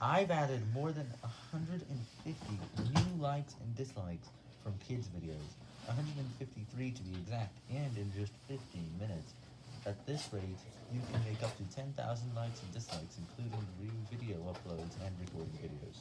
I've added more than 150 new likes and dislikes from kids videos, 153 to be exact, and in just 15 minutes. At this rate, you can make up to 10,000 likes and dislikes, including new video uploads and recording videos.